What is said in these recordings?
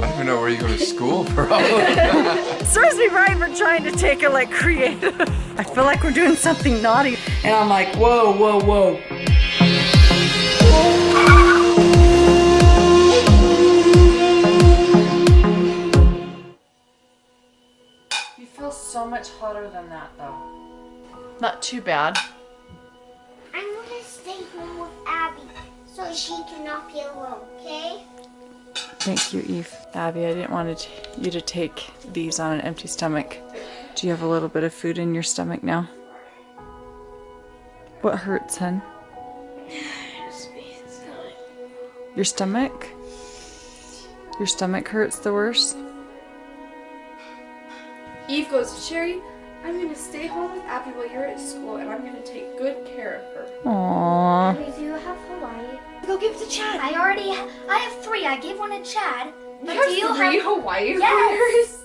I don't even know where you go to school for all of that. Serves me right for trying to take it like creative. I feel like we're doing something naughty. And I'm like, whoa, whoa, whoa. You feel so much hotter than that though. Not too bad. I'm gonna stay home with Abby so she cannot be alone, okay? Thank you, Eve. Abby, I didn't want you to take these on an empty stomach. Do you have a little bit of food in your stomach now? What hurts, hun? Your stomach? Your stomach hurts the worst? Eve goes, Sherry, I'm gonna stay home with Abby while you're at school and I'm gonna take good care of her. Aww. We do have Hawaii. Go give it to Chad. I already ha- I have three. I gave one to Chad. But You do you have three have Hawaii Yes.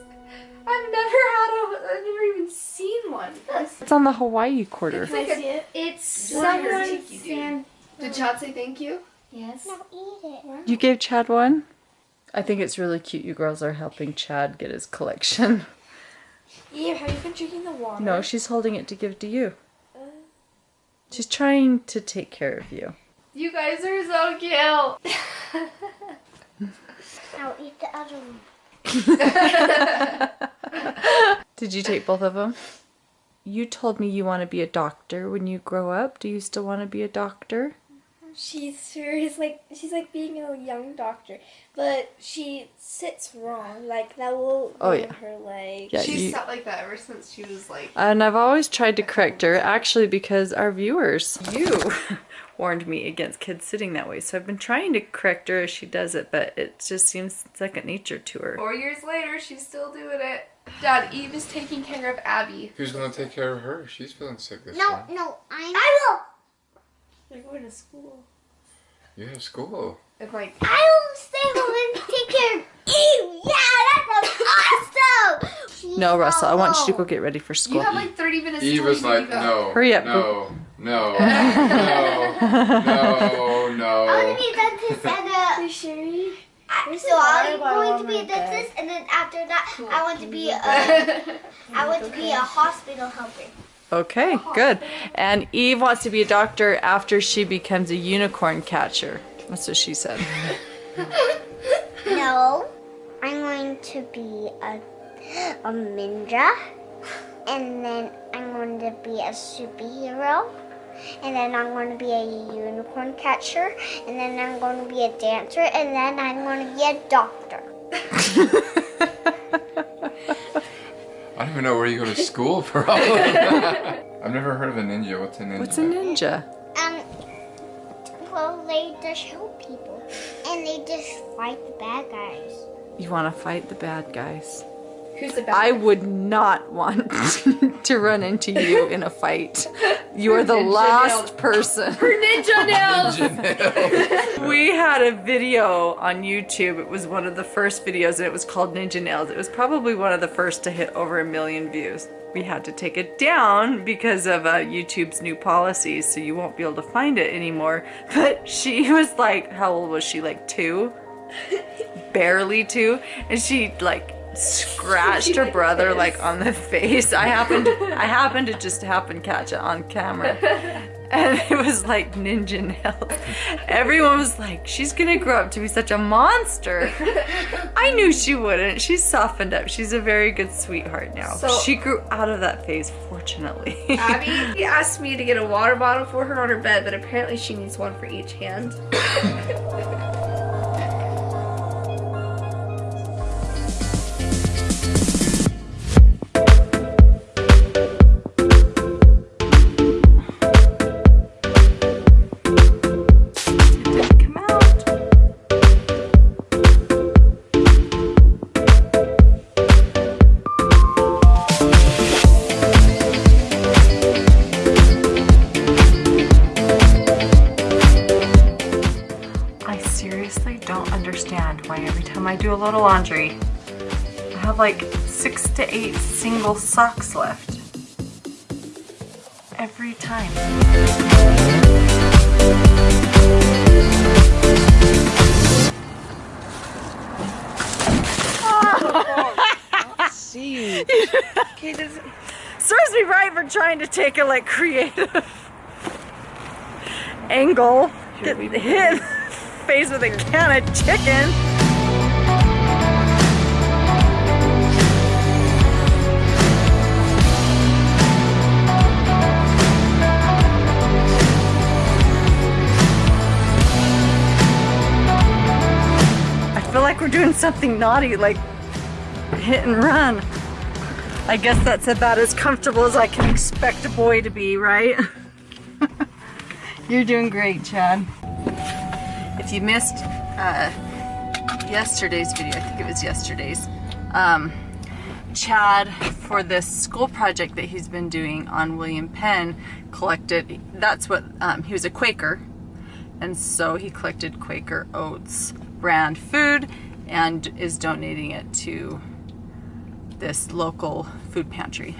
I've never had a, I've never even seen one. It's on the Hawaii quarter. It's like a, It's What your someone's cheeky did Chad say thank you? yes. No, eat it. You gave Chad one? I think it's really cute you girls are helping Chad get his collection. Eve, have you been drinking the water? No, she's holding it to give to you. Uh. She's trying to take care of you. You guys are so cute. I'll eat the other one. Did you take both of them? You told me you want to be a doctor when you grow up. Do you still want to be a doctor? She's sure is like she's like being a young doctor, but she sits wrong. Like that will Oh, yeah. her leg. Yeah, She's you- sat like that ever since she was like. And I've always tried to correct her, actually, because our viewers, you, warned me against kids sitting that way. So I've been trying to correct her as she does it, but it just seems second nature to her. Four years later, she's still doing it. Dad, Eve is taking care of Abby. Who's gonna take care of her? She's feeling sick this No, time. no, I'm. I They're going to school. You have school. And like, will. I will stay home and take care of Eve. Yeah, that sounds awesome. No, Russell, I want you to go get ready for school. you school. have like 30 minutes Eve till was like, need to go. no. Hurry up, No. No. No. No. No. I want to be a dentist and a. Hey Sherry. So I'm going to be a dentist, and then after that, I want to be a. I want to be a hospital helper. Okay, good. And Eve wants to be a doctor after she becomes a unicorn catcher. That's what she said. No, I'm going to be a a ninja, and then I'm going to be a superhero, and then I'm going to be a unicorn catcher, and then I'm going to be a dancer, and then I'm going to be a doctor. I don't even know where you go to school for all of that. I've never heard of a ninja. What's a ninja? What's a ninja? Um, well, they just help people, and they just fight the bad guys. You want to fight the bad guys. Who's the best? I would not want to run into you in a fight. You are the last nails. person. Ninja nails! Ninja nail. We had a video on YouTube. It was one of the first videos and it was called Ninja Nails. It was probably one of the first to hit over a million views. We had to take it down because of uh, YouTube's new policies, so you won't be able to find it anymore. But she was like, how old was she? Like two? Barely two. And she like scratched her brother like on the face. I happened I happened to just happen catch it on camera. And it was like ninja nails. Everyone was like, she's gonna grow up to be such a monster. I knew she wouldn't. She's softened up. She's a very good sweetheart now. So- she grew out of that phase, fortunately. Abby asked me to get a water bottle for her on her bed, but apparently she needs one for each hand. load of laundry, I have like six to eight single socks left. Every time. see you. Okay, this. serves me right for trying to take a like creative angle. Get hit in face with a can of chicken. Like we're doing something naughty, like hit and run. I guess that's about as comfortable as I can expect a boy to be, right? You're doing great, Chad. If you missed uh, yesterday's video, I think it was yesterday's, um, Chad, for this school project that he's been doing on William Penn, collected, that's what, um, he was a Quaker, and so he collected Quaker Oats brand food and is donating it to this local food pantry.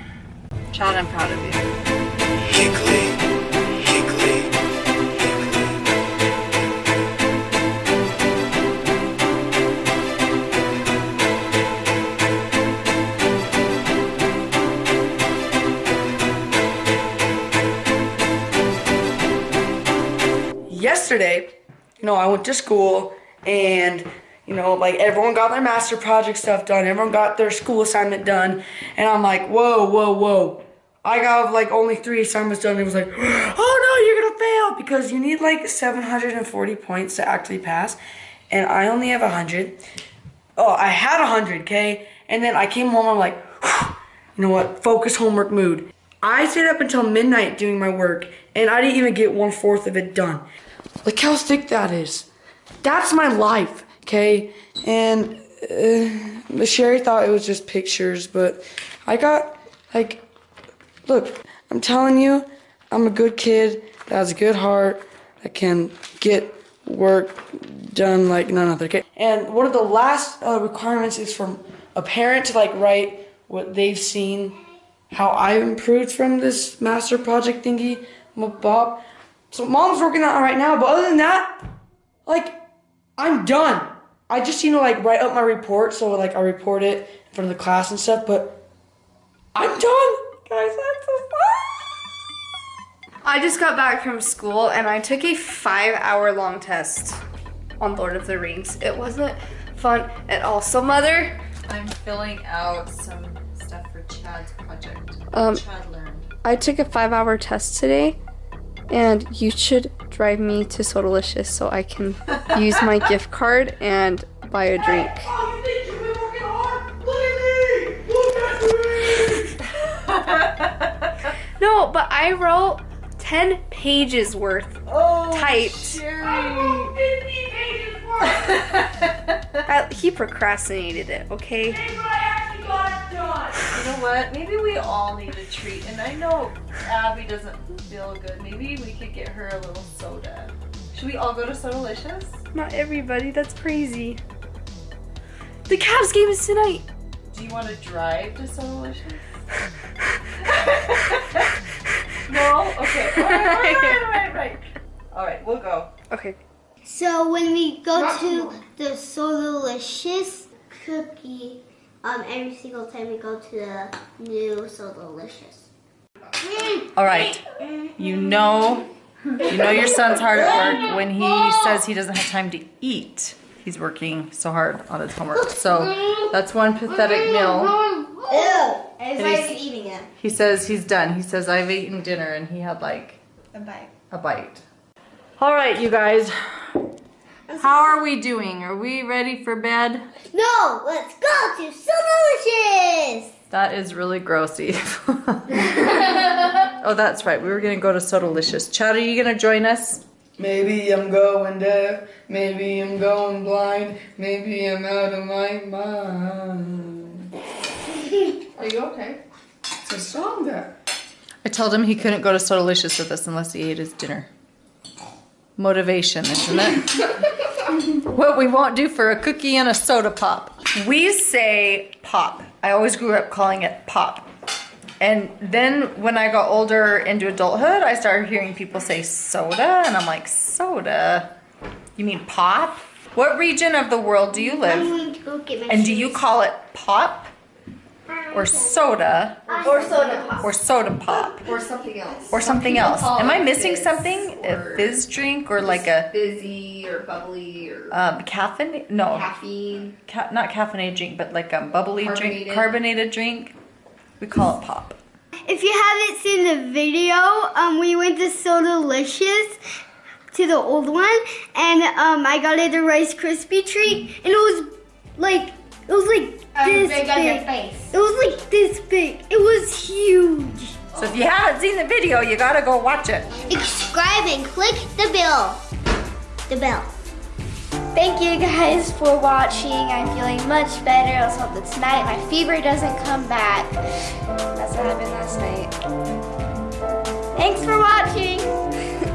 Chad, I'm proud of you. Higley, Higley, Higley. yesterday, you know, I went to school and, you know, like everyone got their master project stuff done, everyone got their school assignment done, and I'm like, whoa, whoa, whoa. I got like only three assignments done. And It was like, oh no, you're gonna fail because you need like 740 points to actually pass, and I only have 100. Oh, I had 100, okay? And then I came home, I'm like, you know what? Focus homework mood. I stayed up until midnight doing my work, and I didn't even get one fourth of it done. Look how thick that is. That's my life, okay? And uh, Sherry thought it was just pictures, but I got like, look, I'm telling you, I'm a good kid that has a good heart that can get work done like none other. Okay, and one of the last uh, requirements is from a parent to like write what they've seen, how I've improved from this master project thingy, Bob. So mom's working on it right now, but other than that, like, I'm done. I just need to like write up my report, so like I report it in front of the class and stuff. But I'm done, guys. I'm so I just got back from school and I took a five hour long test on Lord of the Rings. It wasn't fun at all. So, Mother, I'm filling out some stuff for Chad's project. Um, Chad learned. I took a five hour test today and you should drive me to Sodalicious so I can use my gift card and buy a drink. Oh, you think you've been working hard? Look at me! Look at me! No, but I wrote 10 pages worth Oh, typed. Uh, he procrastinated it, okay? You know what? Maybe we all need a treat. And I know Abby doesn't feel good. Maybe we could get her a little soda. Should we all go to Sodalicious? Not everybody, that's crazy. The Cavs game is tonight. Do you want to drive to Sodalicious? no? Okay. All right, all right, all right, all right. All right, we'll go. Okay. So when we go to the Sodalicious cookie, um, every single time we go to the new Sodalicious. All right. You know, you know your son's hard at work when he says he doesn't have time to eat. He's working so hard on his homework. So that's one pathetic meal. Ew! Everybody's he's- eating it. He says he's done. He says I've eaten dinner and he had like A bite. a bite. All right, you guys. How are we doing? Are we ready for bed? No, let's go to Sodalicious! That is really grossy. oh, that's right. We were gonna go to Sodalicious. Chad, are you gonna join us? Maybe I'm going deaf, maybe I'm going blind, maybe I'm out of my mind. Are you okay? It's a song that. I told him he couldn't go to Sodalicious with us unless he ate his dinner. Motivation, isn't it? what we won't do for a cookie and a soda pop. We say pop. I always grew up calling it pop. And then when I got older into adulthood, I started hearing people say soda, and I'm like, soda? You mean pop? What region of the world do you I'm live? going to go get my And do you call it pop or soda Or soda pop. or soda pop Or something else. or something People else. Am I missing fizz something? A fizz drink or like a fizzy or bubbly or um, caffeine? No, caffeine. ca- not caffeinated drink, but like a bubbly drink, Carbonated. carbonated drink. We call it pop. If you haven't seen the video, um, we went to Sodalicious to the old one, and um, I got it a Rice Krispie treat, and it was like it was like this big on your big. face. It was like this big. It was huge. Oh. So if you haven't seen the video, you gotta go watch it. Subscribe and click the bell. The bell. Thank you guys for watching. I'm feeling much better. Let's hope that tonight my fever doesn't come back. That's what happened last night. Thanks for watching.